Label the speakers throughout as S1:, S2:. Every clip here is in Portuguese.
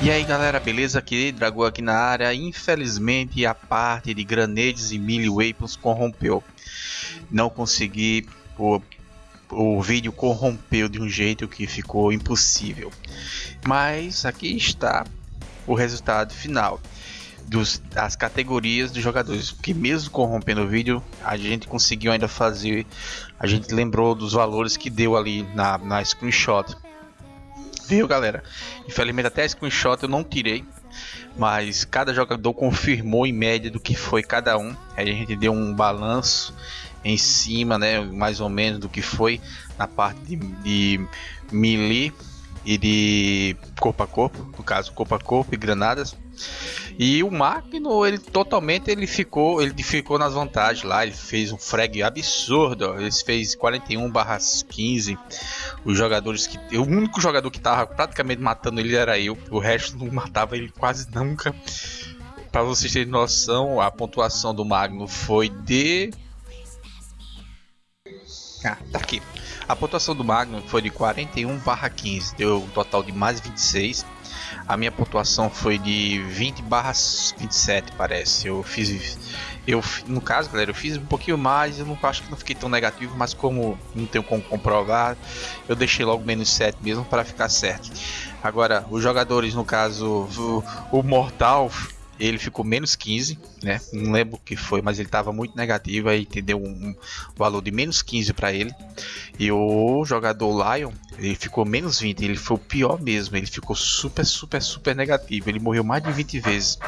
S1: E aí galera, beleza? Aqui, Dragão aqui na área. Infelizmente a parte de Granades e Melee Weapons corrompeu. Não consegui, o, o vídeo corrompeu de um jeito que ficou impossível. Mas aqui está o resultado final dos, das categorias dos jogadores. Porque mesmo corrompendo o vídeo, a gente conseguiu ainda fazer. A gente lembrou dos valores que deu ali na, na screenshot Viu, galera? Infelizmente até screenshot eu não tirei. Mas cada jogador confirmou em média do que foi cada um. Aí a gente deu um balanço em cima, né? Mais ou menos do que foi na parte de, de melee e de corpo a corpo, no caso corpo a corpo e granadas. E o Magno, ele totalmente ele ficou, ele ficou nas vantagens lá, ele fez um frag absurdo, ele fez 41/15. Os jogadores que o único jogador que tava praticamente matando ele era eu, o resto não matava ele quase nunca. Para vocês terem noção, a pontuação do Magno foi de ah, tá aqui. A pontuação do Magnum foi de 41 barra 15, deu um total de mais 26. A minha pontuação foi de 20 barra 27, parece. Eu fiz, eu no caso, galera, eu fiz um pouquinho mais. Eu não acho que não fiquei tão negativo, mas como não tenho como comprovar, eu deixei logo menos 7 mesmo para ficar certo. Agora, os jogadores, no caso, o, o Mortal ele ficou menos 15, né? Não lembro o que foi, mas ele estava muito negativo, aí entendeu um, um valor de menos 15 para ele. E o jogador Lion, ele ficou menos 20, ele foi o pior mesmo, ele ficou super, super, super negativo, ele morreu mais de 20 vezes.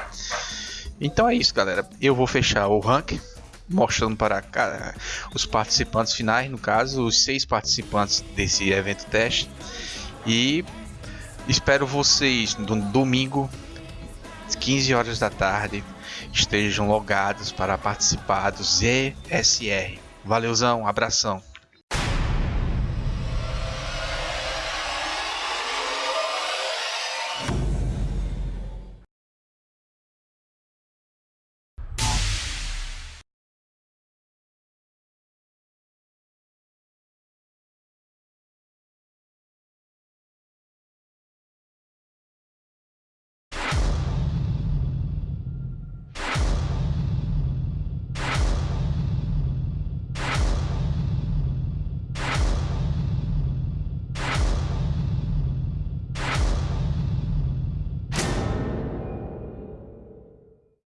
S1: Então é isso, galera. Eu vou fechar o rank mostrando para os participantes finais, no caso, os seis participantes desse evento teste. E espero vocês no domingo 15 horas da tarde, estejam logados para participar do ZSR. Valeuzão, abração.